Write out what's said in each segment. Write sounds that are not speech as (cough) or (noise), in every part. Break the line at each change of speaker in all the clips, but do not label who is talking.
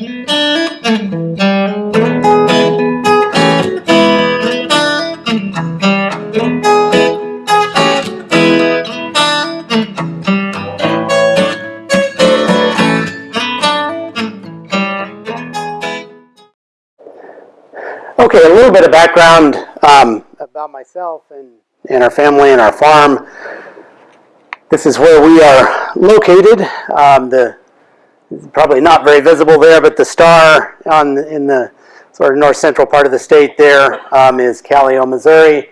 Okay, a little bit of background um, about myself and, and our family and our farm. This is where we are located. Um, the probably not very visible there, but the star on in the sort of north central part of the state there um, is Missouri.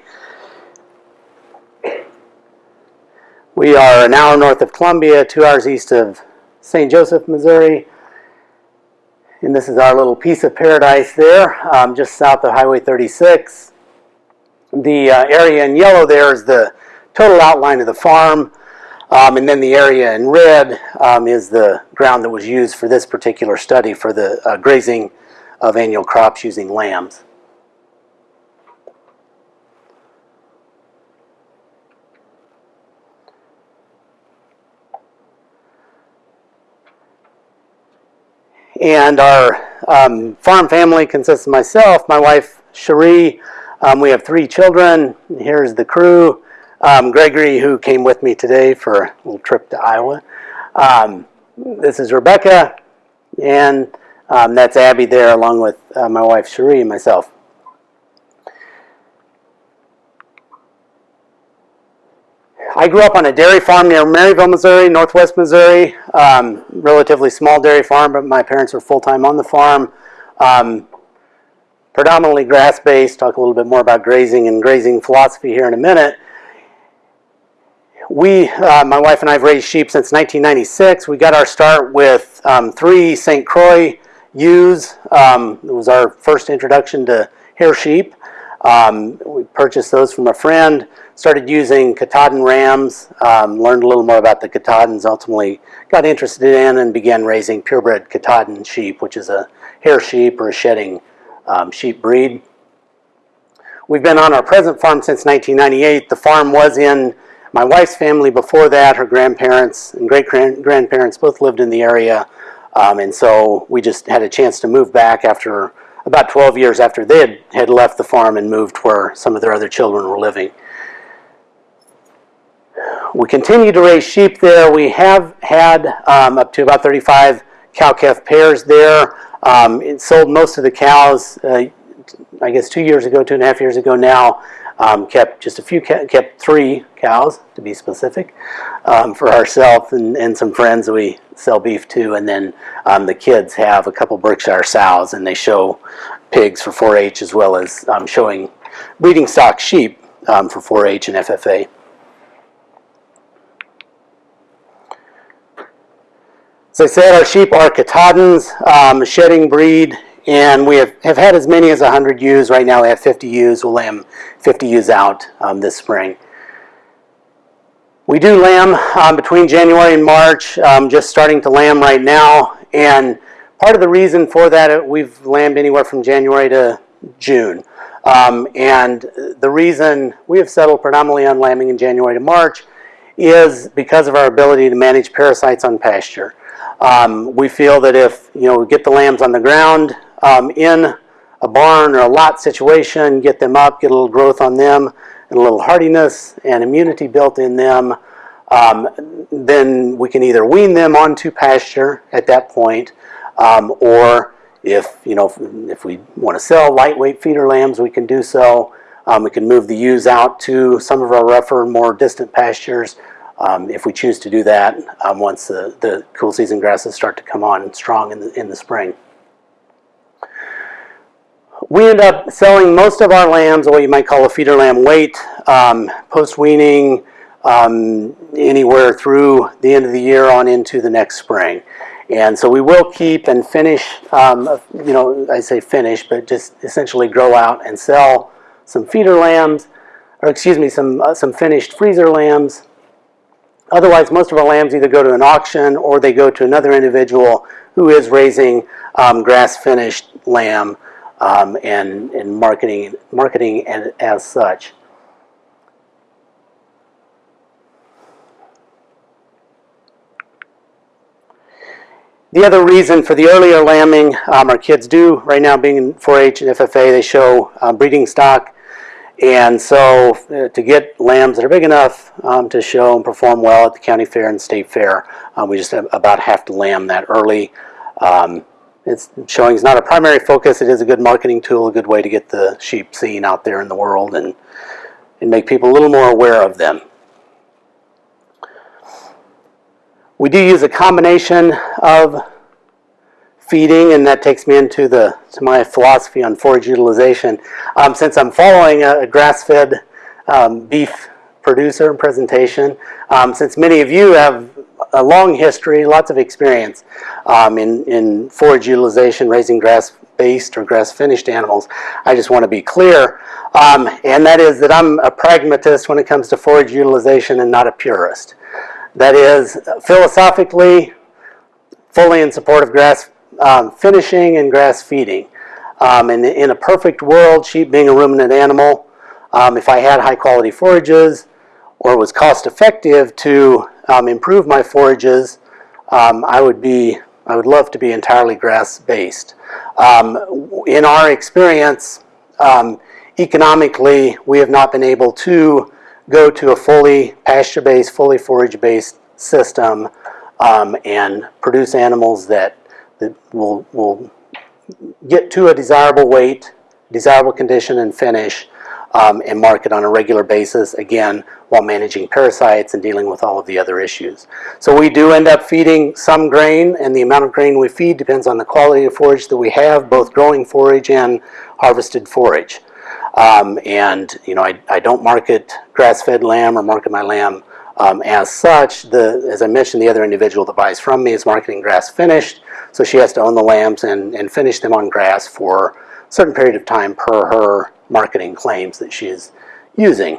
We are an hour north of Columbia, two hours east of St. Joseph, Missouri. And this is our little piece of paradise there, um, just south of Highway 36. The uh, area in yellow there is the total outline of the farm. Um, and then the area in red um, is the ground that was used for this particular study for the uh, grazing of annual crops using lambs. And our um, farm family consists of myself, my wife Cherie. Um, we have three children. Here's the crew. Um, Gregory, who came with me today for a little trip to Iowa. Um, this is Rebecca, and um, that's Abby there, along with uh, my wife Cherie and myself. I grew up on a dairy farm near Maryville, Missouri, northwest Missouri. Um, relatively small dairy farm, but my parents were full-time on the farm. Um, predominantly grass-based. Talk a little bit more about grazing and grazing philosophy here in a minute. We, uh, my wife and I have raised sheep since 1996. We got our start with um, three St. Croix ewes. Um, it was our first introduction to hair sheep. Um, we purchased those from a friend, started using Katahdin rams, um, learned a little more about the Katahdins, ultimately got interested in and began raising purebred Katahdin sheep, which is a hair sheep or a shedding um, sheep breed. We've been on our present farm since 1998. The farm was in my wife's family before that. Her grandparents and great-grandparents both lived in the area. Um, and so we just had a chance to move back after about 12 years after they had, had left the farm and moved where some of their other children were living. We continue to raise sheep there. We have had um, up to about 35 cow-calf pairs there. Um, it sold most of the cows, uh, I guess two years ago, two and a half years ago now. Um, kept just a few, kept three cows to be specific um, for ourselves and, and some friends we sell beef to. And then um, the kids have a couple Berkshire sows and they show pigs for 4-H as well as um, showing breeding stock sheep um, for 4-H and FFA. As I said, our sheep are Katahdins, um, shedding breed, and we have, have had as many as 100 ewes. Right now we have 50 ewes. We'll lamb 50 ewes out um, this spring. We do lamb um, between January and March, um, just starting to lamb right now. And part of the reason for that, uh, we've lambed anywhere from January to June. Um, and the reason we have settled predominantly on lambing in January to March is because of our ability to manage parasites on pasture. Um, we feel that if you know we get the lambs on the ground um, in a barn or a lot situation, get them up, get a little growth on them, and a little hardiness and immunity built in them, um, then we can either wean them onto pasture at that point, um, or if you know if, we want to sell lightweight feeder lambs, we can do so. Um, we can move the ewes out to some of our rougher, more distant pastures um, if we choose to do that um, once the, the cool season grasses start to come on strong in the, in the spring. We end up selling most of our lambs, what you might call a feeder lamb weight, um, post-weaning, um, anywhere through the end of the year on into the next spring. And so we will keep and finish, um, you know, I say finish, but just essentially grow out and sell some feeder lambs, or excuse me, some, uh, some finished freezer lambs. Otherwise, most of our lambs either go to an auction or they go to another individual who is raising um, grass-finished lamb um, and, and marketing, marketing as, as such. The other reason for the earlier lambing, um, our kids do right now being in 4-H and FFA, they show um, breeding stock. And so uh, to get lambs that are big enough um, to show and perform well at the county fair and state fair, um, we just about have to lamb that early. Um, it's showing is not a primary focus. It is a good marketing tool, a good way to get the sheep seen out there in the world and, and make people a little more aware of them. We do use a combination of feeding, and that takes me into the to my philosophy on forage utilization. Um, since I'm following a, a grass-fed um, beef producer and presentation, um, since many of you have a long history, lots of experience um, in, in forage utilization, raising grass-based or grass-finished animals, I just want to be clear, um, and that is that I'm a pragmatist when it comes to forage utilization and not a purist. That is, philosophically, fully in support of grass um, finishing and grass feeding. Um, in, in a perfect world, sheep being a ruminant animal, um, if I had high quality forages or was cost effective to um, improve my forages, um, I would be, I would love to be entirely grass based. Um, in our experience, economically, we have not been able to go to a fully pasture-based, fully forage-based system um, and produce animals that, that will, will get to a desirable weight, desirable condition and finish, um, and market on a regular basis, again, while managing parasites and dealing with all of the other issues. So we do end up feeding some grain, and the amount of grain we feed depends on the quality of forage that we have, both growing forage and harvested forage. Um, and you know, I, I don't market grass-fed lamb or market my lamb um, as such. The, as I mentioned, the other individual that buys from me is marketing grass finished, so she has to own the lambs and, and finish them on grass for a certain period of time per her marketing claims that she is using.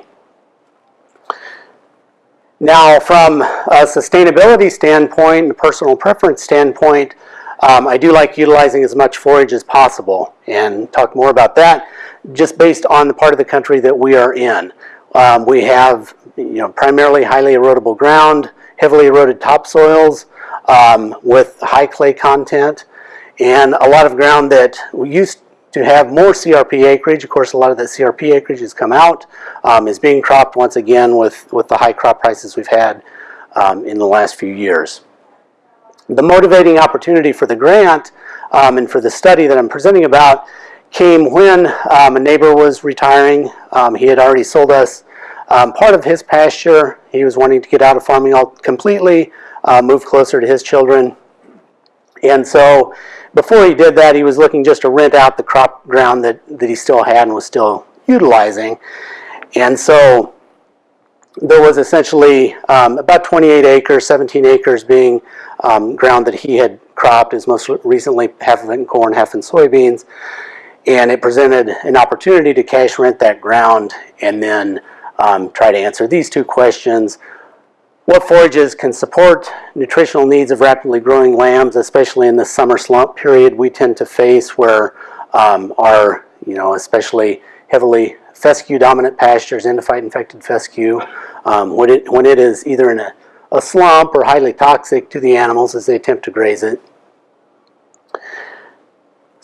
Now, from a sustainability standpoint and personal preference standpoint, um, I do like utilizing as much forage as possible and talk more about that just based on the part of the country that we are in. Um, we have you know, primarily highly erodible ground, heavily eroded topsoils um, with high clay content, and a lot of ground that we used to have more CRP acreage. Of course, a lot of that CRP acreage has come out, um, is being cropped once again with, with the high crop prices we've had um, in the last few years. The motivating opportunity for the grant um, and for the study that I'm presenting about came when um, a neighbor was retiring. Um, he had already sold us um, part of his pasture. He was wanting to get out of farming all completely, uh, move closer to his children. And so before he did that, he was looking just to rent out the crop ground that, that he still had and was still utilizing. And so there was essentially um, about 28 acres, 17 acres being um, ground that he had cropped, as most recently half of it in corn, half in soybeans. And it presented an opportunity to cash rent that ground and then um, try to answer these two questions. What forages can support nutritional needs of rapidly growing lambs, especially in the summer slump period we tend to face where um, our, you know, especially heavily fescue dominant pastures, endophyte infected fescue, um, when, it, when it is either in a, a slump or highly toxic to the animals as they attempt to graze it.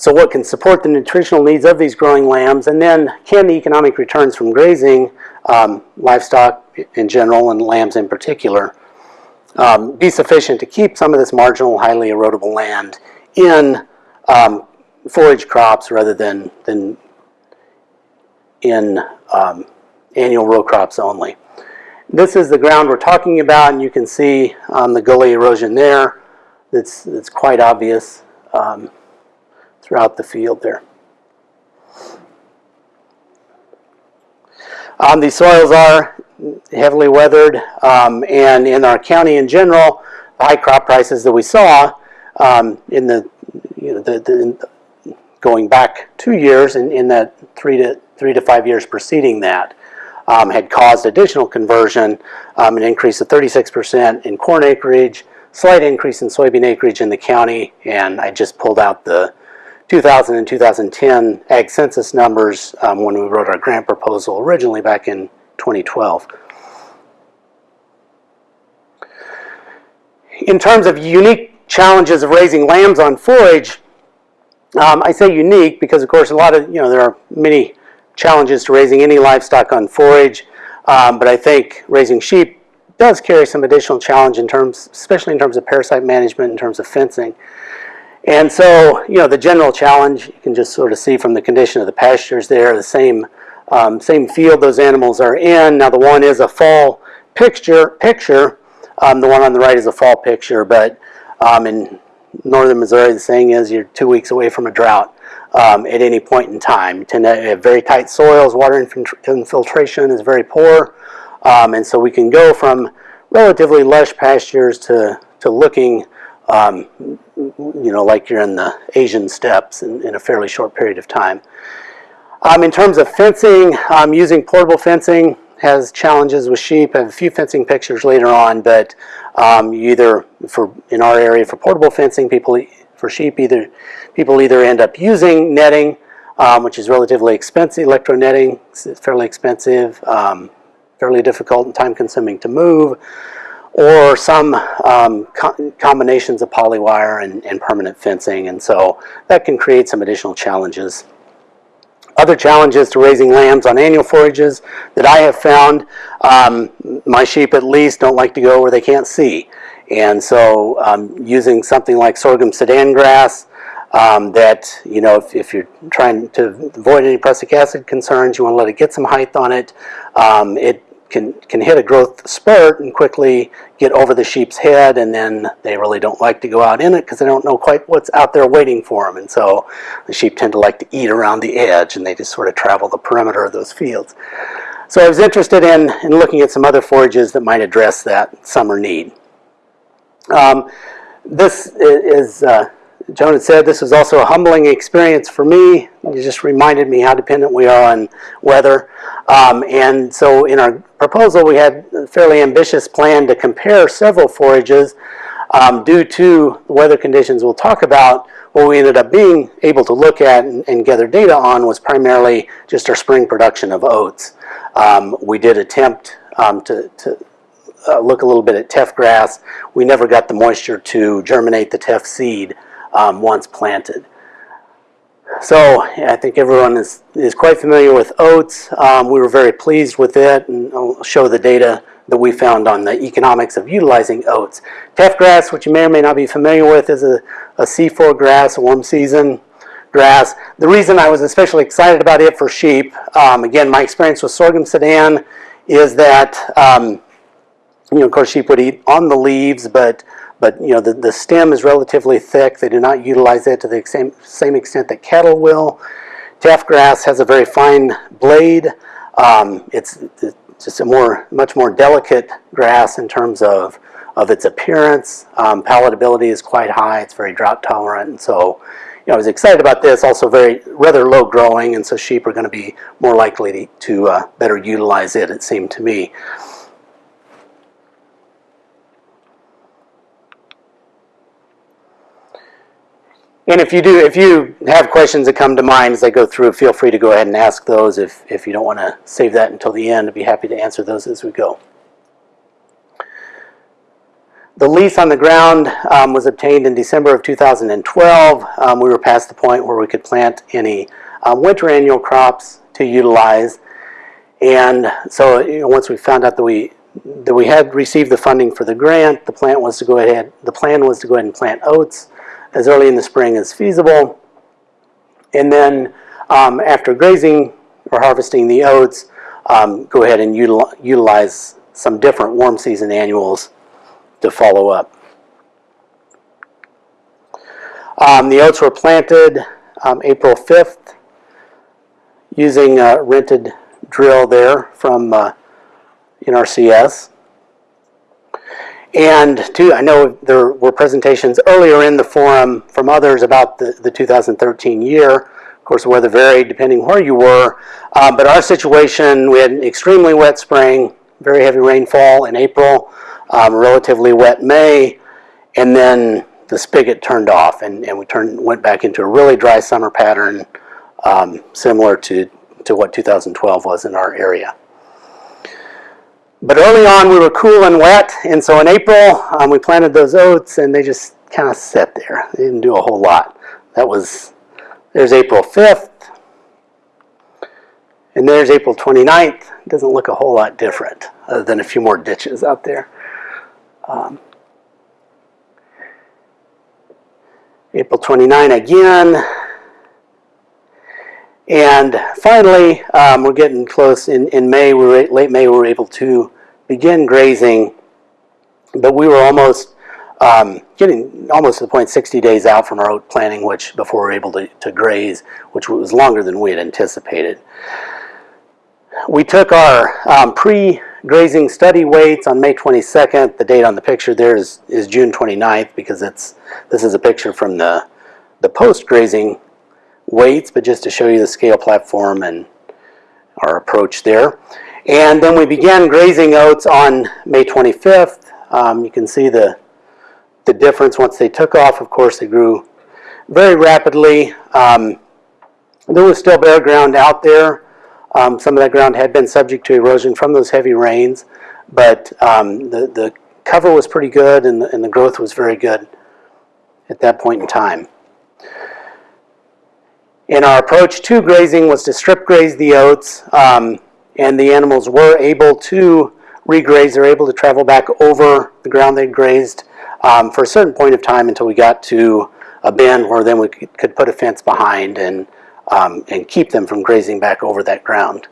So what can support the nutritional needs of these growing lambs and then can the economic returns from grazing um, livestock in general and lambs in particular um, be sufficient to keep some of this marginal highly erodible land in um, forage crops rather than, than in um, annual row crops only. This is the ground we're talking about, and you can see um, the gully erosion there. It's, it's quite obvious um, throughout the field there. Um, these soils are heavily weathered, um, and in our county in general, the high crop prices that we saw um, in the, you know, the, the, going back two years in, in that three to three to five years preceding that um, had caused additional conversion, um, an increase of 36% in corn acreage, slight increase in soybean acreage in the county, and I just pulled out the 2000 and 2010 ag census numbers um, when we wrote our grant proposal originally back in 2012. In terms of unique challenges of raising lambs on forage, um, I say unique because, of course, a lot of, you know, there are many challenges to raising any livestock on forage, um, but I think raising sheep does carry some additional challenge in terms, especially in terms of parasite management, in terms of fencing. And so, you know, the general challenge, you can just sort of see from the condition of the pastures there, the same, um, same field those animals are in. Now the one is a fall picture, picture. Um, the one on the right is a fall picture, but um, in northern Missouri, the saying is you're two weeks away from a drought um, at any point in time. You tend to have very tight soils, water infiltration is very poor, um, and so we can go from relatively lush pastures to, to looking, um, you know, like you're in the Asian steppes in, in a fairly short period of time. Um, in terms of fencing, um, using portable fencing has challenges with sheep. I have a few fencing pictures later on, but um, either for in our area for portable fencing, people for sheep either people either end up using netting, um, which is relatively expensive, electro netting, it's fairly expensive, um, fairly difficult and time consuming to move, or some um, co combinations of polywire and, and permanent fencing, and so that can create some additional challenges. Other challenges to raising lambs on annual forages that I have found, um, my sheep at least don't like to go where they can't see. And so um, using something like sorghum sudan grass um, that, you know, if, if, you're trying to avoid any prussic acid concerns, you want to let it get some height on it, um, it can, can hit a growth spurt and quickly get over the sheep's head and then they really don't like to go out in it because they don't know quite what's out there waiting for them and so the sheep tend to like to eat around the edge and they just sort of travel the perimeter of those fields. So I was interested in, in looking at some other forages that might address that summer need. Um, this is, uh, Joan had said, this was also a humbling experience for me. It just reminded me how dependent we are on weather. Um, and so in our proposal, we had a fairly ambitious plan to compare several forages um, due to the weather conditions we'll talk about. What we ended up being able to look at and, and gather data on was primarily just our spring production of oats. Um, we did attempt um, to, to uh, look a little bit at teff grass. We never got the moisture to germinate the teff seed um, once planted. So I think everyone is, is quite familiar with oats. Um, we were very pleased with it and I'll show the data that we found on the economics of utilizing oats. Teff grass, which you may or may not be familiar with, is a, a C4 grass, a warm season grass. The reason I was especially excited about it for sheep, um, again, my experience with sorghum sudan is that, um, you know, of course sheep would eat on the leaves, but but you know the, the stem is relatively thick. They do not utilize it to the same, same extent that cattle will. Teff grass has a very fine blade. Um, it's, it's, just a more, much more delicate grass in terms of, of its appearance. Um, palatability is quite high. It's very drought tolerant. And so, you know, I was excited about this. Also very, rather low growing. And so sheep are going to be more likely to, to uh, better utilize it, it seemed to me. And if you do, if you have questions that come to mind as I go through, feel free to go ahead and ask those. If, if you don't want to save that until the end, I'd be happy to answer those as we go. The lease on the ground um, was obtained in December of 2012. Um, we were past the point where we could plant any um, winter annual crops to utilize. And so you know, once we found out that we that we had received the funding for the grant, the plan was to go ahead. The plan was to go ahead and plant oats as early in the spring as feasible. And then um, after grazing or harvesting the oats, um, go ahead and util utilize some different warm season annuals to follow up. Um, the oats were planted um, April 5th using a rented drill there from uh, NRCS. And two, I know there were presentations earlier in the forum from others about the, the 2013 year. Of course, the weather varied depending where you were. Um, but our situation, we had an extremely wet spring, very heavy rainfall in April, um, relatively wet May, and then the spigot turned off and, and we turned, went back into a really dry summer pattern um, similar to, to what 2012 was in our area. But early on we were cool and wet, and so in April um, we planted those oats and they just kind of sit there. They didn't do a whole lot. That was, there's April 5th. And there's April 29th. it Doesn't look a whole lot different, other than a few more ditches out there. Um, April 29 again. And finally, um, we're getting close. In, in May, we were, late May, we were able to begin grazing, but we were almost um, getting almost to the point 60 days out from our oat planting, which before we were able to, to graze, which was longer than we had anticipated. We took our um, pre-grazing study weights on May 22nd. The date on the picture there is, is June 29th because it's this is a picture from the, the post-grazing weights, but just to show you the scale platform and our approach there. And then we began grazing oats on May 25th. Um, you can see the, the difference once they took off. Of course, they grew very rapidly. Um, there was still bare ground out there. Um, some of that ground had been subject to erosion from those heavy rains, but um, the, the cover was pretty good and the, and the growth was very good at that point in time. And our approach to grazing was to strip graze the oats, um, and the animals were able to regraze. They're able to travel back over the ground they'd grazed um, for a certain point of time until we got to a bend where then we could put a fence behind and, um, and keep them from grazing back over that ground.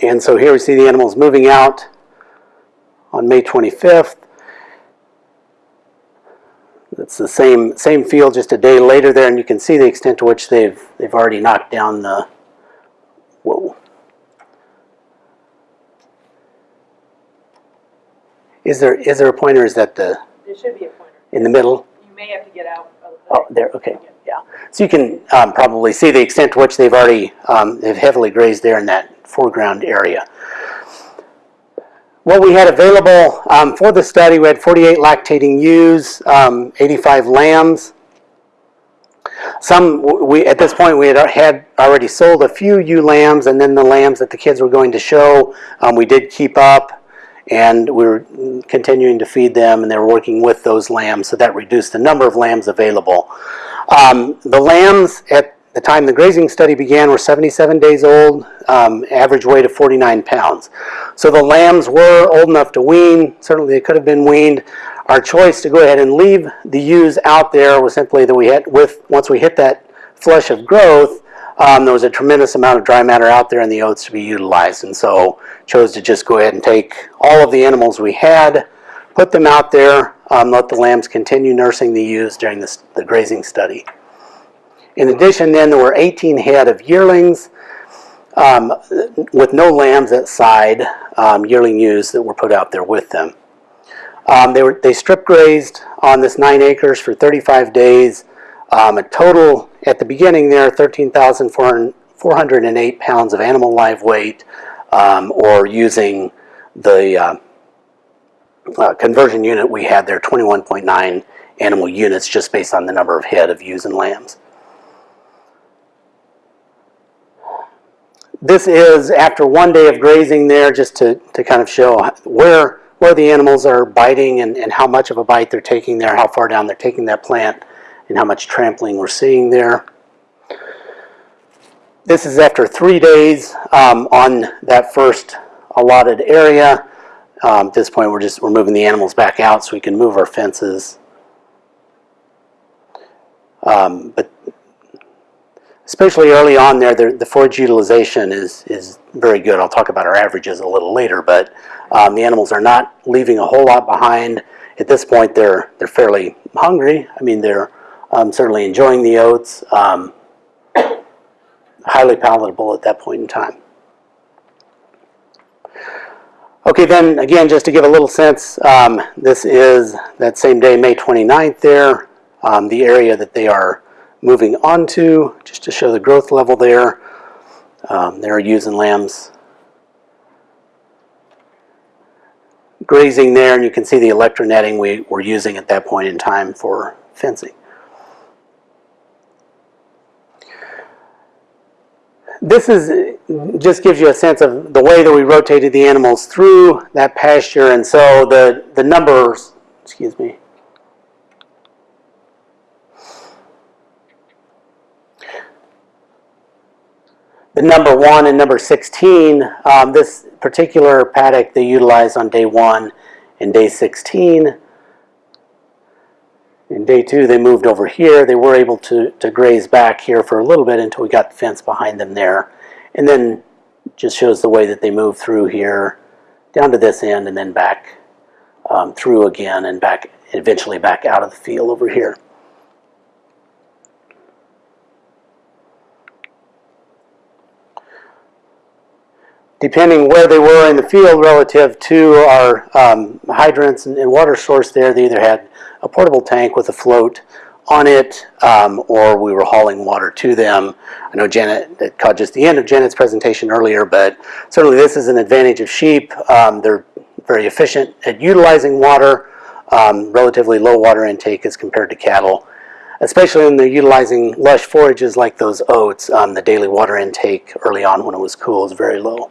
And so here we see the animals moving out on May 25th. It's the same same field just a day later there, and you can see the extent to which they've they've already knocked down the Is there is there a pointer? Is that the
There should be a pointer.
in the middle?
You may have to get out of the.
Oh, there. Okay, yeah. So you can um, probably see the extent to which they've already um, they've heavily grazed there in that foreground area. What we had available um, for the study, we had 48 lactating ewes, um, 85 lambs. Some, we, at this point, we had, had already sold a few ewe lambs, and then the lambs that the kids were going to show, um, we did keep up, and we were continuing to feed them, and they were working with those lambs, so that reduced the number of lambs available. Um, the lambs at the time the grazing study began were 77 days old, um, average weight of 49 pounds. So the lambs were old enough to wean, certainly they could have been weaned. Our choice to go ahead and leave the ewes out there was simply that we had, with once we hit that flush of growth, um, there was a tremendous amount of dry matter out there in the oats to be utilized. And so chose to just go ahead and take all of the animals we had, put them out there, um, let the lambs continue nursing the ewes during this, the grazing study. In addition, then, there were 18 head of yearlings um, with no lambs at side, um, yearling ewes that were put out there with them. Um, they, were, they strip grazed on this nine acres for 35 days. Um, a total, at the beginning there, 13,408 pounds of animal live weight, um, or using the uh, uh, conversion unit we had there, 21.9 animal units just based on the number of head of ewes and lambs. This is after one day of grazing there, just to, to kind of show where, where the animals are biting and, and how much of a bite they're taking there, how far down they're taking that plant, and how much trampling we're seeing there. This is after three days um, on that first allotted area. Um, at this point, we're just we're moving the animals back out so we can move our fences. Um, but especially early on there, the, the forage utilization is, is very good. I'll talk about our averages a little later, but um, the animals are not leaving a whole lot behind. At this point, they're, they're fairly hungry. I mean, they're um, certainly enjoying the oats, um, highly palatable at that point in time. Okay, then again, just to give a little sense, um, this is that same day, May 29th there, um, the area that they are moving onto, just to show the growth level there. Um, there are ewes and lambs grazing there, and you can see the electronetting we were using at that point in time for fencing. this is just gives you a sense of the way that we rotated the animals through that pasture, and so the the numbers, excuse me. The number one and number 16, um, this particular paddock they utilized on day one and day 16. In day two, they moved over here. They were able to, to graze back here for a little bit until we got the fence behind them there. And then just shows the way that they move through here down to this end and then back um, through again and back eventually back out of the field over here. Depending where they were in the field relative to our um, hydrants and, and water source there, they either had a portable tank with a float on it, um, or we were hauling water to them. I know Janet, caught just the end of Janet's presentation earlier, but certainly this is an advantage of sheep. Um, they're very efficient at utilizing water, um, relatively low water intake as compared to cattle. Especially when they're utilizing lush forages like those oats, um, the daily water intake early on when it was cool is very low.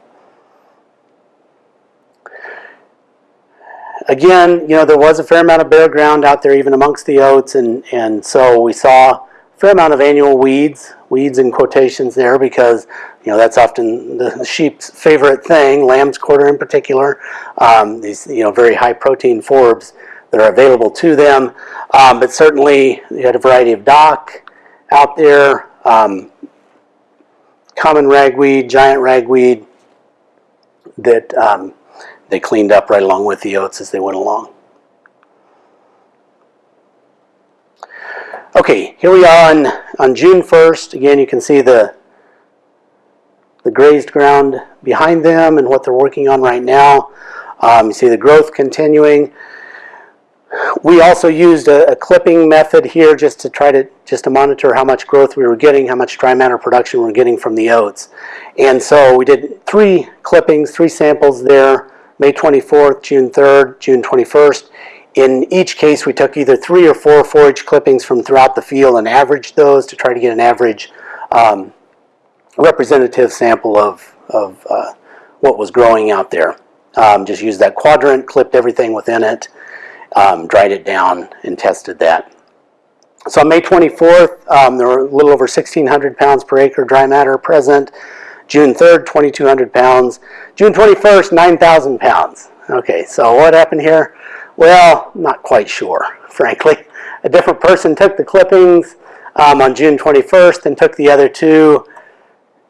Again, you know, there was a fair amount of bare ground out there even amongst the oats, and, and so we saw a fair amount of annual weeds, weeds in quotations there because, you know, that's often the sheep's favorite thing, lamb's quarter in particular, um, these, you know, very high protein forbs that are available to them. Um, but certainly you had a variety of dock out there, um, common ragweed, giant ragweed that um, they cleaned up right along with the oats as they went along. Okay, here we are on, on June 1st. Again, you can see the, the grazed ground behind them and what they're working on right now. Um, you see the growth continuing. We also used a, a, clipping method here just to try to just to monitor how much growth we were getting, how much dry matter production we were getting from the oats. And so we did three clippings, three samples there. May 24th, June 3rd, June 21st. In each case, we took either three or four forage clippings from throughout the field and averaged those to try to get an average um, representative sample of, of uh, what was growing out there. Um, just used that quadrant, clipped everything within it, um, dried it down, and tested that. So on May 24th, um, there were a little over 1,600 pounds per acre dry matter present. June 3rd, 2,200 pounds. June 21st, 9,000 pounds. Okay, so what happened here? Well, not quite sure, (laughs) frankly. A different person took the clippings um, on June 21st and took the other two.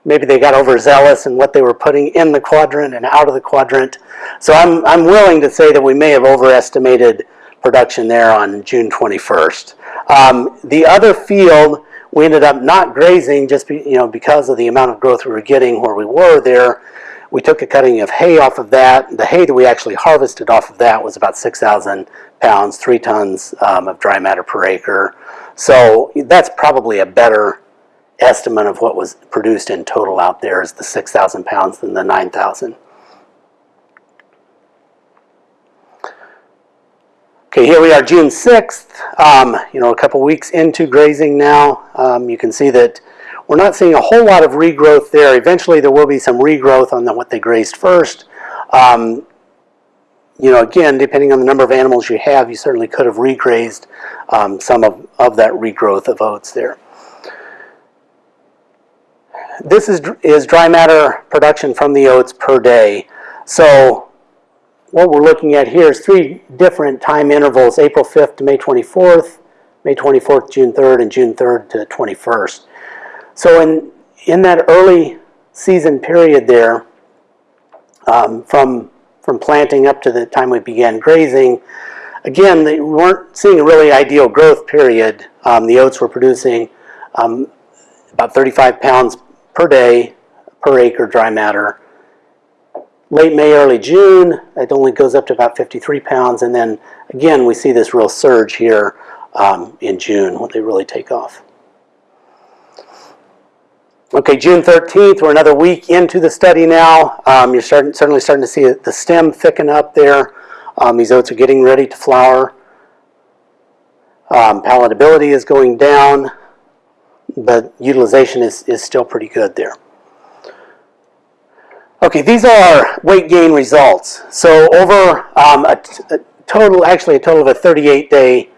Maybe they got overzealous in what they were putting in the quadrant and out of the quadrant. So I'm, I'm willing to say that we may have overestimated production there on June 21st. Um, the other field we ended up not grazing just be, you know because of the amount of growth we were getting where we were there. We took a cutting of hay off of that. The hay that we actually harvested off of that was about 6,000 pounds, three tons um, of dry matter per acre. So that's probably a better estimate of what was produced in total out there is the 6,000 pounds than the 9,000. Okay, here we are June 6th, um, you know, a couple weeks into grazing now. Um, you can see that we're not seeing a whole lot of regrowth there. Eventually there will be some regrowth on the, what they grazed first. Um, you know, again, depending on the number of animals you have, you certainly could have regrazed um, some of, of that regrowth of oats there. This is, is dry matter production from the oats per day. So what we're looking at here is three different time intervals, April 5th to May 24th, May 24th, June 3rd, and June 3rd to 21st. So in, in that early season period there, um, from, from planting up to the time we began grazing, again, they, we weren't seeing a really ideal growth period. Um, the oats were producing um, about 35 pounds per day per acre dry matter late May, early June, it only goes up to about 53 pounds. And then again, we see this real surge here um, in June when they really take off. Okay, June 13th, we're another week into the study now. Um, you're starting, certainly starting to see the stem thicken up there. Um, these oats are getting ready to flower. Um, palatability is going down, but utilization is, is still pretty good there. Okay, these are weight gain results. So over um, a, total, actually a total of a 38 day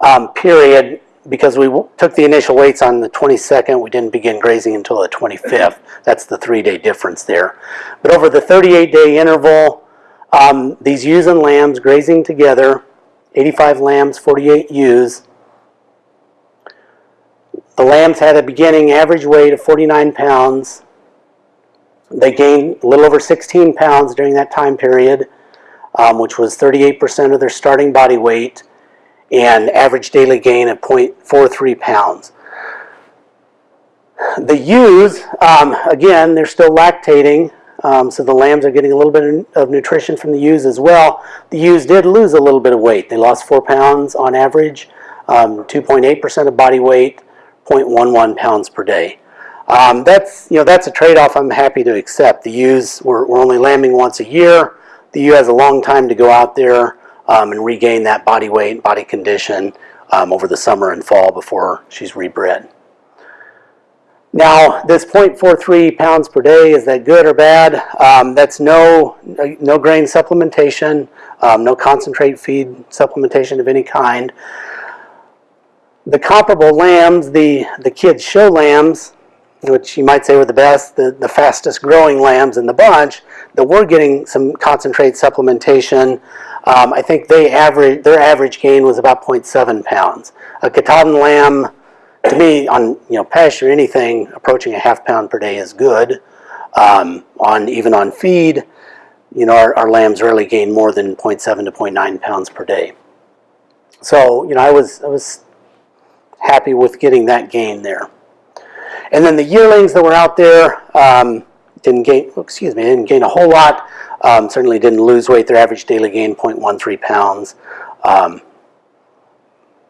um, period, because we took the initial weights on the 22nd, we didn't begin grazing until the 25th. That's the three-day difference there. But over the 38-day interval, um, these ewes and lambs grazing together, 85 lambs, 48 ewes. The lambs had a beginning average weight of 49 pounds. They gained a little over 16 pounds during that time period, um, which was 38% of their starting body weight, and average daily gain of 0.43 pounds. The ewes, um, again, they're still lactating, um, so the lambs are getting a little bit of nutrition from the ewes as well. The ewes did lose a little bit of weight. They lost four pounds on average, um, 2.8% of body weight, 0.11 pounds per day. Um, that's you know that's a trade-off I'm happy to accept. The ewes we're, we're only lambing once a year. The ewe has a long time to go out there um, and regain that body weight, body condition um, over the summer and fall before she's rebred. Now, this 0.43 pounds per day, is that good or bad? Um, that's no, no grain supplementation, um, no concentrate feed supplementation of any kind. The comparable lambs, the, the kids show lambs, which you might say were the best, the, the fastest growing lambs in the bunch, that were getting some concentrate supplementation. Um, I think they average, their average gain was about 0.7 pounds. A Katahdin lamb, to me, on you know pasture, anything approaching a half pound per day is good. Um, on even on feed, you know our, our lambs rarely gain more than 0.7 to 0.9 pounds per day. So you know I was I was happy with getting that gain there. And then the yearlings that were out there um, didn't gain. Excuse me, didn't gain a whole lot. Um, certainly didn't lose weight. Their average daily gain 0.13 pounds. Um,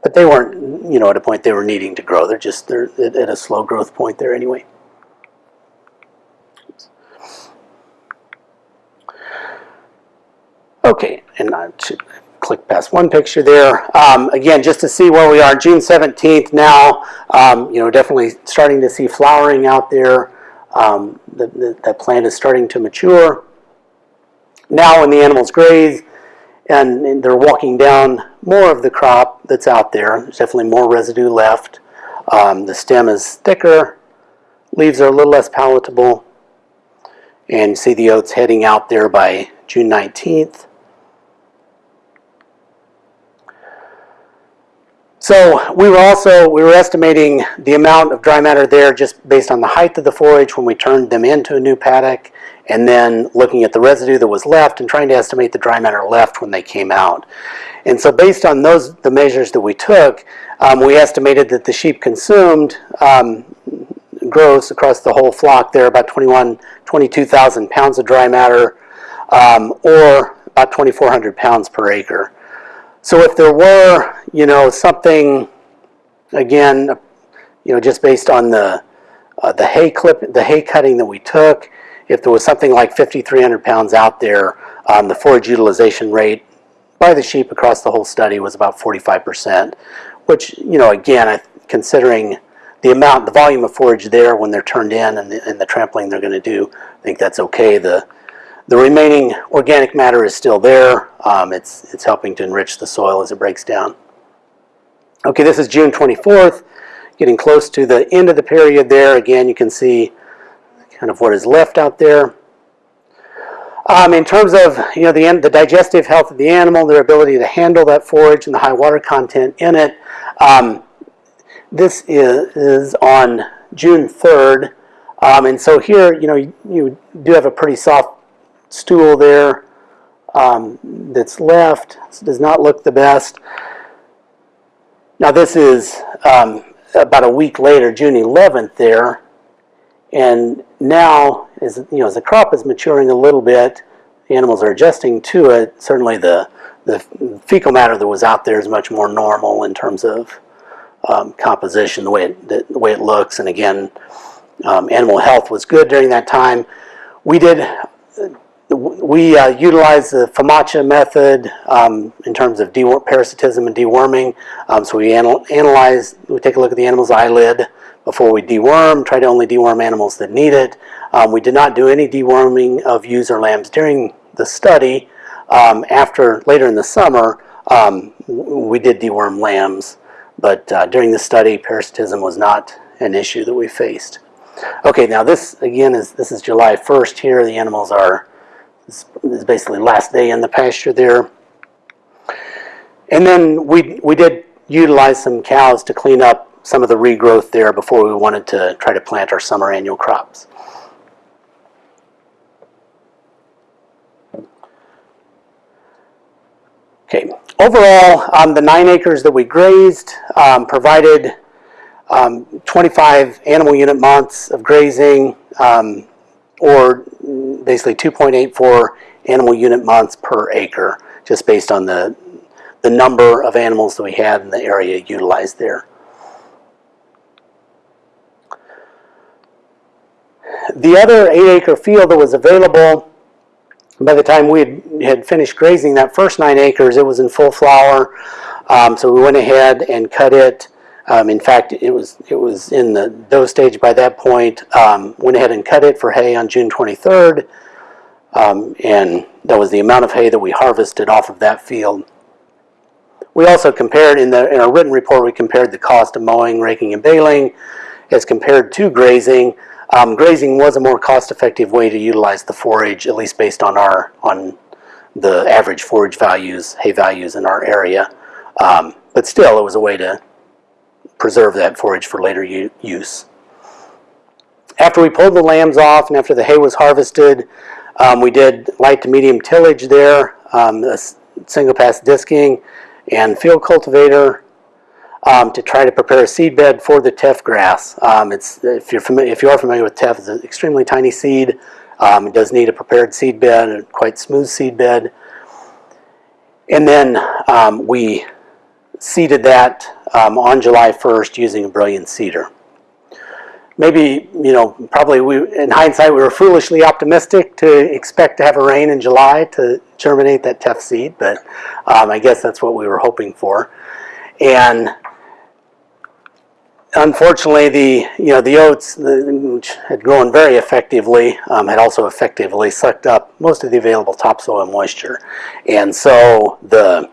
but they weren't, you know, at a point they were needing to grow. They're just they're at a slow growth point there anyway. Okay, and I click past one picture there. Um, again, just to see where we are, June 17th now, um, you know, definitely starting to see flowering out there. Um, the, the, that plant is starting to mature. Now when the animals graze and, and they're walking down more of the crop that's out there, there's definitely more residue left. Um, the stem is thicker, leaves are a little less palatable, and see the oats heading out there by June 19th. So we were also, we were estimating the amount of dry matter there just based on the height of the forage when we turned them into a new paddock and then looking at the residue that was left and trying to estimate the dry matter left when they came out. And so based on those, the measures that we took, um, we estimated that the sheep consumed um, gross across the whole flock there about 21, 22,000 pounds of dry matter um, or about 2,400 pounds per acre. So if there were, you know, something, again, you know, just based on the uh, the hay clip, the hay cutting that we took, if there was something like 5,300 pounds out there, um, the forage utilization rate by the sheep across the whole study was about 45%, which, you know, again, considering the amount, the volume of forage there when they're turned in and the, and the trampling they're going to do, I think that's okay. The the remaining organic matter is still there. Um, it's, it's helping to enrich the soil as it breaks down. Okay, this is June 24th, getting close to the end of the period there. Again, you can see kind of what is left out there. Um, in terms of you know the, the digestive health of the animal, their ability to handle that forage and the high water content in it, um, this is, is on June 3rd. Um, and so here, you know, you, you do have a pretty soft stool there um, that's left. does not look the best. Now this is um, about a week later, June 11th there, and now as you know, as the crop is maturing a little bit, the animals are adjusting to it. Certainly the the fecal matter that was out there is much more normal in terms of um, composition, the way it, the, the, way it looks, and again, um, animal health was good during that time. We did we uh, utilize the FAMACHA method um, in terms of parasitism and deworming. Um, so we anal analyze, we take a look at the animal's eyelid before we deworm, try to only deworm animals that need it. Um, we did not do any deworming of ewes or lambs during the study. Um, after, later in the summer, um, we did deworm lambs, but uh, during the study, parasitism was not an issue that we faced. Okay, now this again is this is July 1st here. The animals are this is basically last day in the pasture there. And then we we did utilize some cows to clean up some of the regrowth there before we wanted to try to plant our summer annual crops. Okay, overall, um, the nine acres that we grazed um, provided um, 25 animal unit months of grazing, um, or basically 2.84 animal unit months per acre, just based on the, the number of animals that we had in the area utilized there. The other eight acre field that was available by the time we had, finished grazing that first nine acres, it was in full flower. Um, so we went ahead and cut it. Um, in fact, it was it was in the dough stage by that point. Um, went ahead and cut it for hay on June 23rd, um, and that was the amount of hay that we harvested off of that field. We also compared in the in our written report. We compared the cost of mowing, raking, and baling as compared to grazing. Um, grazing was a more cost-effective way to utilize the forage, at least based on our on the average forage values, hay values in our area. Um, but still, it was a way to preserve that forage for later use. After we pulled the lambs off and after the hay was harvested, um, we did light to medium tillage there, um, single pass disking and field cultivator um, to try to prepare a seed bed for the teff grass. Um, it's, if, you're familiar, if you are familiar with teff, it's an extremely tiny seed. Um, it does need a prepared seed bed, a quite smooth seed bed. And then um, we seeded that um, on July 1st using a Brillion seeder. Maybe, you know, probably we, in hindsight, we were foolishly optimistic to expect to have a rain in July to germinate that teff seed, but um, I guess that's what we were hoping for. And unfortunately, the you know the oats, which had grown very effectively, um, had also effectively sucked up most of the available topsoil moisture, and so the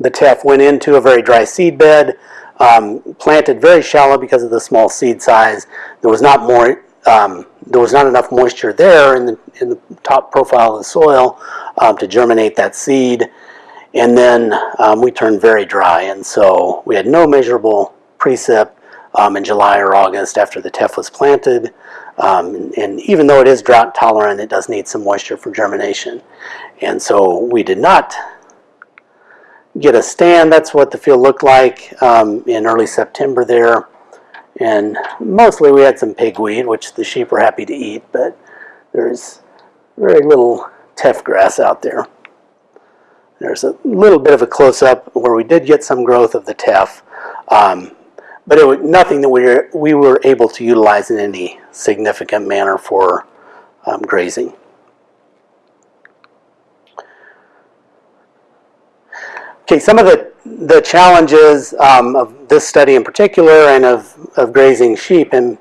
the teff went into a very dry seed bed, um, planted very shallow because of the small seed size. There was not more. Um, there was not enough moisture there in the in the top profile of the soil um, to germinate that seed, and then um, we turned very dry, and so we had no measurable precip um, in July or August after the teff was planted. Um, and, and, even though it is drought tolerant, it does need some moisture for germination. And so we did not get a stand. That's what the field looked like um, in early September there. And mostly we had some pigweed, which the sheep were happy to eat, but there's very little teff grass out there. There's a little bit of a close-up where we did get some growth of the teff. Um, but it was nothing that we were, we were able to utilize in any significant manner for um, grazing. Okay, some of the, the challenges um, of this study in particular and of, of grazing sheep and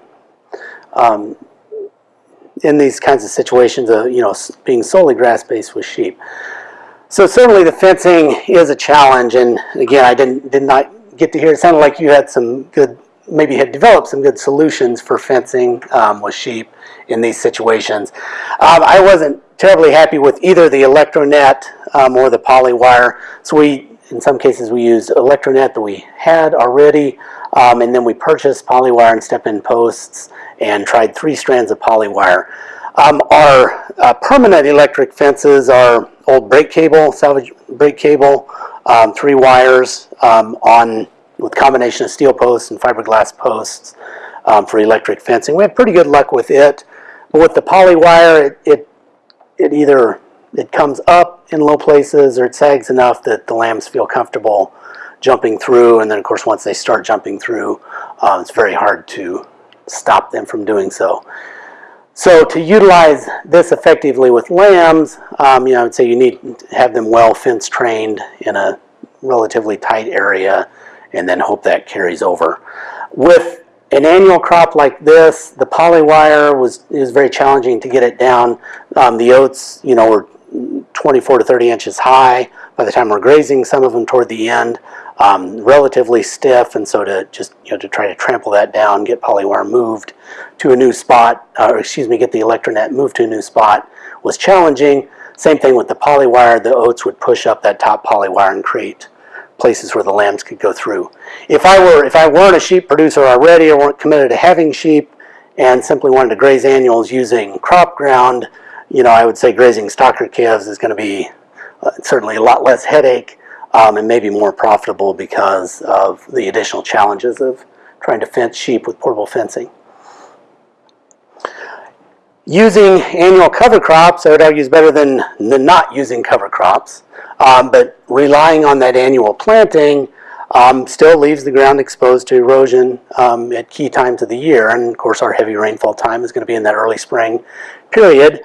um, in these kinds of situations of you know being solely grass-based with sheep. So certainly the fencing is a challenge and again I didn't did not get to hear, it sounded like you had some good, maybe had developed some good solutions for fencing um, with sheep in these situations. Um, I wasn't terribly happy with either the electronet um, or the polywire. So we, in some cases, we used electronet that we had already, um, and then we purchased polywire and step-in posts and tried three strands of polywire. Um, our uh, permanent electric fences are old brake cable, salvage brake cable, um, three wires um, on with combination of steel posts and fiberglass posts um, for electric fencing. We have pretty good luck with it. But with the poly wire, it, it, it either it comes up in low places or it sags enough that the lambs feel comfortable jumping through. And then, of course, once they start jumping through, um, it's very hard to stop them from doing so. So to utilize this effectively with lambs, um, you know, I would say you need to have them well fence trained in a relatively tight area and then hope that carries over. With an annual crop like this, the polywire was is very challenging to get it down. Um, the oats, you know, were 24 to 30 inches high by the time we're grazing, some of them toward the end. um, relatively stiff, and so to just you know to try to trample that down, get polywire moved to a new spot, or excuse me, get the electronet moved to a new spot was challenging. Same thing with the polywire. The oats would push up that top polywire and create places where the lambs could go through. If I were if I weren't a sheep producer already or weren't committed to having sheep and simply wanted to graze annuals using crop ground, you know, I would say grazing stocker calves is going to be uh, certainly a lot less headache um, and maybe more profitable because of the additional challenges of trying to fence sheep with portable fencing. Using annual cover crops, I would argue is better than, than not using cover crops. Um, but relying on that annual planting um, still leaves the ground exposed to erosion um, at key times of the year. And of course, our heavy rainfall time is going to be in that early spring period.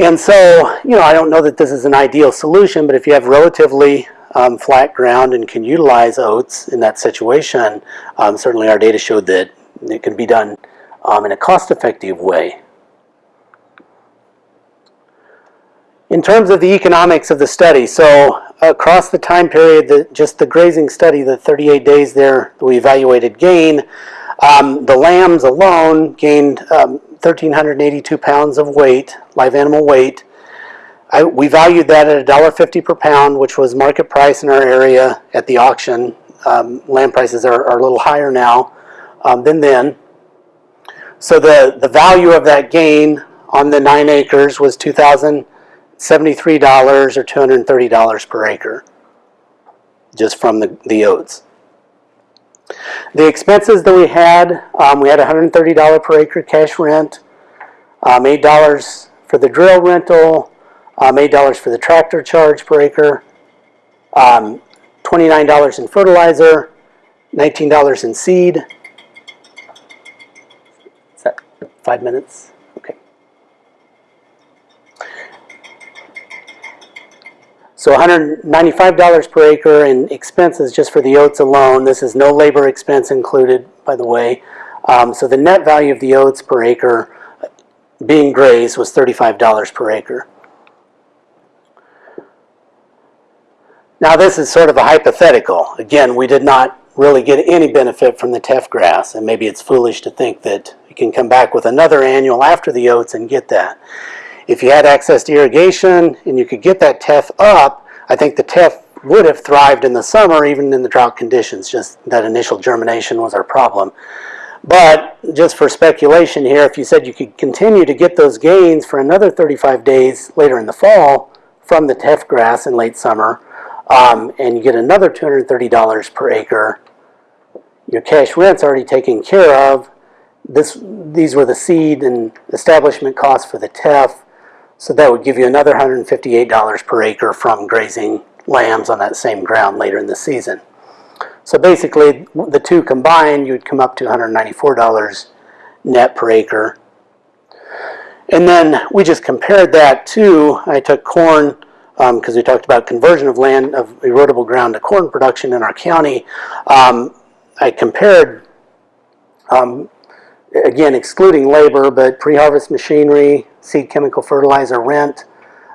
And so, you know, I don't know that this is an ideal solution, but if you have relatively um, flat ground and can utilize oats in that situation, um, certainly our data showed that it can be done um, in a cost-effective way. In terms of the economics of the study, so across the time period, the, just the grazing study, the 38 days there, we evaluated gain. Um, the lambs alone gained um, 1,382 pounds of weight, live animal weight. I, we valued that at $1.50 per pound, which was market price in our area at the auction. Um, lamb prices are, are, a little higher now um, than then. So the, the value of that gain on the nine acres was 2,000. $73 or $230 per acre just from the, the oats. The expenses that we had, um, we had $130 per acre cash rent, um, $8 for the drill rental, um, $8 for the tractor charge per acre, um, $29 in fertilizer, $19 in seed. Is that five minutes? So $195 per acre in expenses just for the oats alone. This is no labor expense included, by the way. Um, so the net value of the oats per acre being grazed was $35 per acre. Now this is sort of a hypothetical. Again, we did not really get any benefit from the teff grass, and maybe it's foolish to think that you can come back with another annual after the oats and get that. If you had access to irrigation and you could get that teff up, I think the teff would have thrived in the summer even in the drought conditions, just that initial germination was our problem. But just for speculation here, if you said you could continue to get those gains for another 35 days later in the fall from the teff grass in late summer, um, and you get another $230 per acre, your cash rent's already taken care of. This, these were the seed and establishment costs for the teff. So that would give you another $158 per acre from grazing lambs on that same ground later in the season. So basically, the two combined, you would come up to $194 net per acre. And then we just compared that to, I took corn, because um, we talked about conversion of land, of erodible ground to corn production in our county. Um, I compared um, again, excluding labor, but pre-harvest machinery, seed chemical fertilizer rent,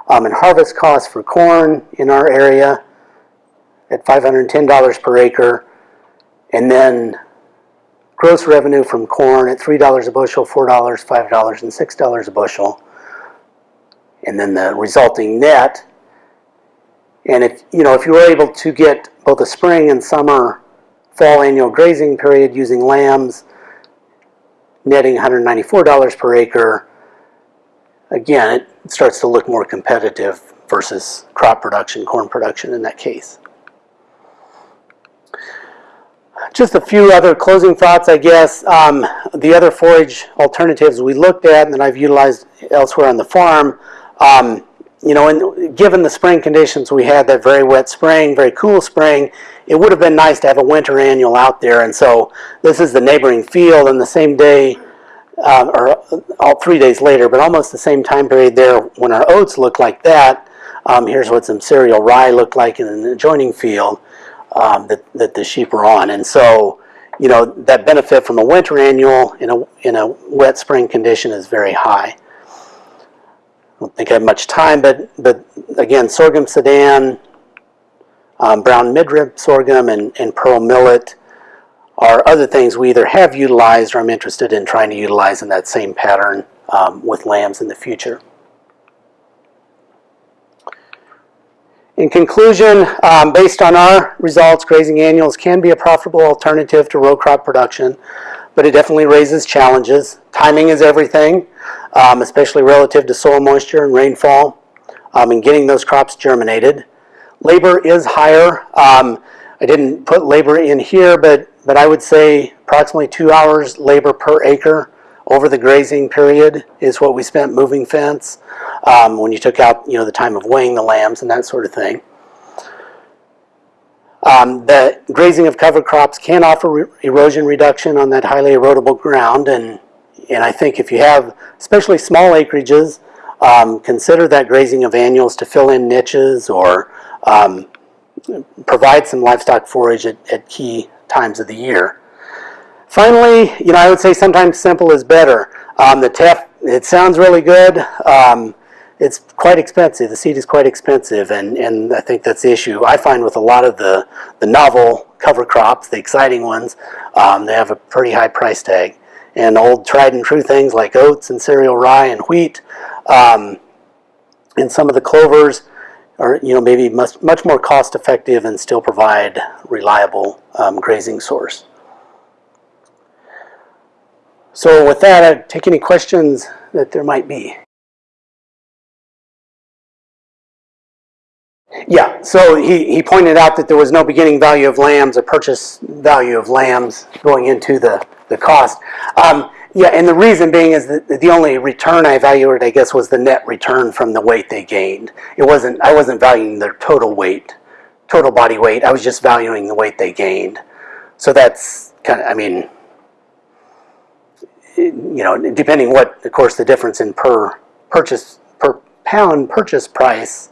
um, and harvest costs for corn in our area at $510 per acre, and then gross revenue from corn at $3 a bushel, $4, $5, and $6 a bushel, and then the resulting net. And if, you know, if you were able to get both a spring and summer fall annual grazing period using lambs, netting $194 per acre, again, it starts to look more competitive versus crop production, corn production in that case. Just a few other closing thoughts, I guess. Um, the other forage alternatives we looked at and that I've utilized elsewhere on the farm, um, you know, and given the spring conditions we had, that very wet spring, very cool spring, it would have been nice to have a winter annual out there. And so this is the neighboring field, and the same day, um, or all three days later, but almost the same time period there when our oats look like that. Um, here's what some cereal rye looked like in an adjoining field um, that, that the sheep were on. And so, you know, that benefit from a winter annual in a, in a wet spring condition is very high. I don't think I have much time, but, but again, sorghum sudan, um, brown midrib sorghum and, and pearl millet are other things we either have utilized or I'm interested in trying to utilize in that same pattern um, with lambs in the future. In conclusion, um, based on our results, grazing annuals can be a profitable alternative to row crop production, but it definitely raises challenges. Timing is everything, um, especially relative to soil moisture and rainfall, um, and getting those crops germinated. Labor is higher. Um, I didn't put labor in here, but, but I would say approximately two hours labor per acre over the grazing period is what we spent moving fence um, when you took out you know the time of weighing the lambs and that sort of thing. Um, the grazing of cover crops can offer re erosion reduction on that highly erodible ground and and I think if you have especially small acreages um, consider that grazing of annuals to fill in niches or um, provide some livestock forage at, at key times of the year. Finally, you know, I would say sometimes simple is better. Um, the teff, it sounds really good. Um, it's quite expensive. The seed is quite expensive, and, and I think that's the issue. I find with a lot of the, the novel cover crops, the exciting ones, um, they have a pretty high price tag. And old tried and true things like oats and cereal rye and wheat, um, and some of the clovers are, you know, maybe much, much more cost effective and still provide reliable um, grazing source. So with that, I'd take any questions that there might be. Yeah, so he, he pointed out that there was no beginning value of lambs or purchase value of lambs going into the, the cost. Um, yeah, and the reason being is that the only return I evaluated, I guess, was the net return from the weight they gained. It wasn't, I wasn't valuing their total weight, total body weight. I was just valuing the weight they gained. So that's kind of, I mean, you know, depending what, of course, the difference in per purchase, per pound purchase price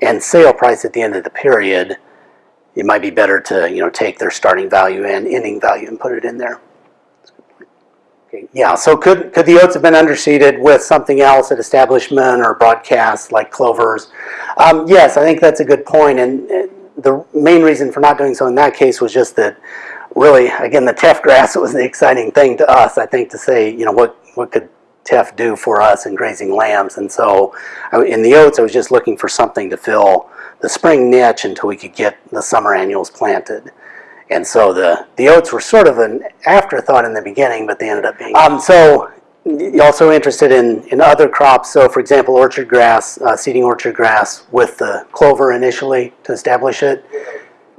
and sale price at the end of the period, it might be better to, you know, take their starting value and ending value and put it in there. Okay, yeah, so could, could the oats have been underseeded with something else at establishment or broadcast like clovers? Um, yes, I think that's a good point. and the main reason for not doing so in that case was just that really, again, the teff grass (laughs) was the exciting thing to us, I think, to say, you know, what, what could teff do for us in grazing lambs? And so in the oats, I was just looking for something to fill the spring niche until we could get the summer annuals planted. And so the, the oats were sort of an afterthought in the beginning, but they ended up being. Um, so you're also interested in, in other crops. So for example, orchard grass, uh, seeding orchard grass with the clover initially to establish it.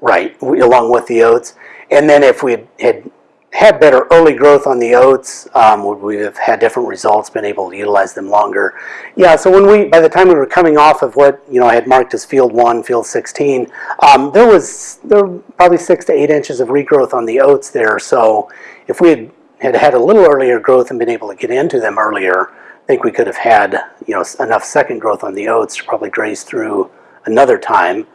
Right, along with the oats. And then if we had had better early growth on the oats, um, would we have had different results, been able to utilize them longer? Yeah, so when we, by the time we were coming off of what, you know, I had marked as field one, field 16, um, there was there were probably six to eight inches of regrowth on the oats there. So if we had, had had a little earlier growth and been able to get into them earlier, I think we could have had, you know, enough second growth on the oats to probably graze through another time.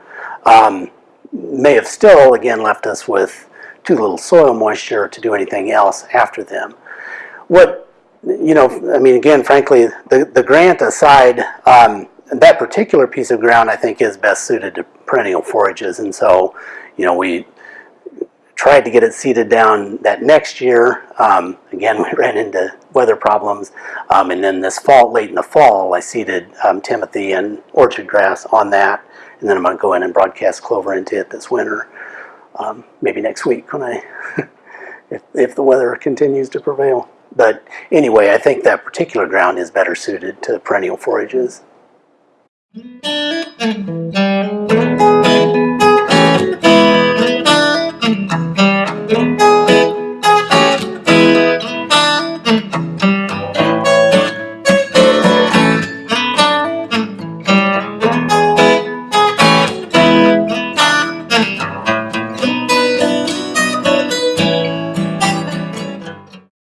Um, may have still, again, left us with too little soil moisture to do anything else after them. What, you know, I mean, again, frankly, the, the grant aside, um, that particular piece of ground I think is best suited to perennial forages. And so, you know, we tried to get it seeded down that next year. Um, again, (laughs) we ran into weather problems. Um, and then this fall, late in the fall, I seeded um, Timothy and orchard grass on that. And then I'm going to go in and broadcast clover into it this winter um, maybe next week when I, (laughs) if, if the weather continues to prevail. But anyway, I think that particular ground is better suited to perennial forages.